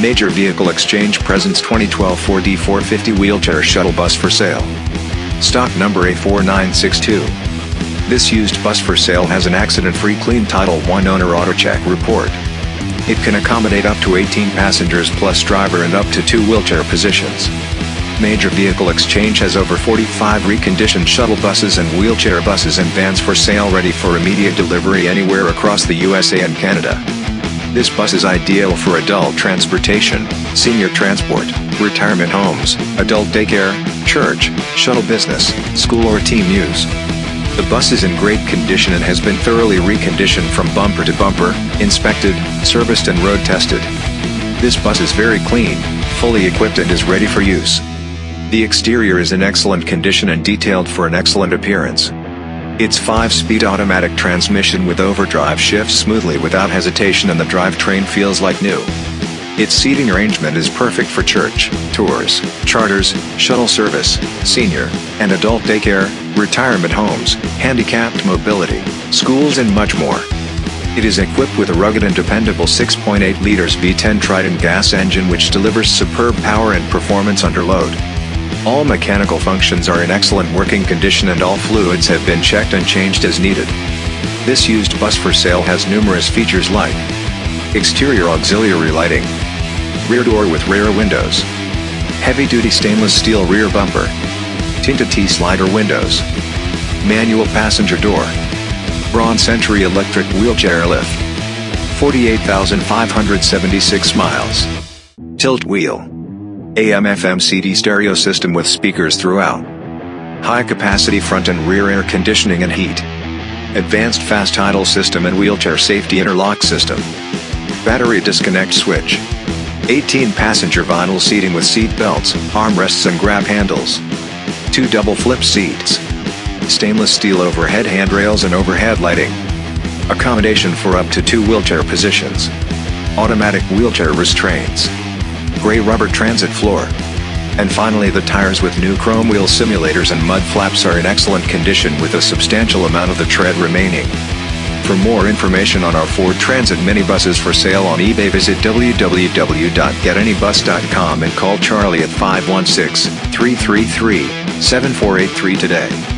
Major Vehicle Exchange presents 2012 Ford E450 wheelchair shuttle bus for sale. Stock number A4962. This used bus for sale has an accident-free clean Title I owner auto check report. It can accommodate up to 18 passengers plus driver and up to two wheelchair positions. Major Vehicle Exchange has over 45 reconditioned shuttle buses and wheelchair buses and vans for sale ready for immediate delivery anywhere across the USA and Canada. This bus is ideal for adult transportation, senior transport, retirement homes, adult daycare, church, shuttle business, school or team use. The bus is in great condition and has been thoroughly reconditioned from bumper to bumper, inspected, serviced and road tested. This bus is very clean, fully equipped and is ready for use. The exterior is in excellent condition and detailed for an excellent appearance. Its 5-speed automatic transmission with overdrive shifts smoothly without hesitation and the drivetrain feels like new. Its seating arrangement is perfect for church, tours, charters, shuttle service, senior, and adult daycare, retirement homes, handicapped mobility, schools and much more. It is equipped with a rugged and dependable 6.8 liters V10 Triton gas engine which delivers superb power and performance under load. All mechanical functions are in excellent working condition and all fluids have been checked and changed as needed. This used bus for sale has numerous features like Exterior auxiliary lighting Rear door with rear windows Heavy-duty stainless steel rear bumper Tinted T-slider windows Manual passenger door Braun Century electric wheelchair lift 48,576 miles Tilt wheel AM-FM CD stereo system with speakers throughout. High-capacity front and rear air conditioning and heat. Advanced fast idle system and wheelchair safety interlock system. Battery disconnect switch. 18-passenger vinyl seating with seat belts, armrests and grab handles. Two double flip seats. Stainless steel overhead handrails and overhead lighting. Accommodation for up to two wheelchair positions. Automatic wheelchair restraints gray rubber transit floor. And finally the tires with new chrome wheel simulators and mud flaps are in excellent condition with a substantial amount of the tread remaining. For more information on our Ford Transit minibuses for sale on eBay visit www.getanybus.com and call Charlie at 516-333-7483 today.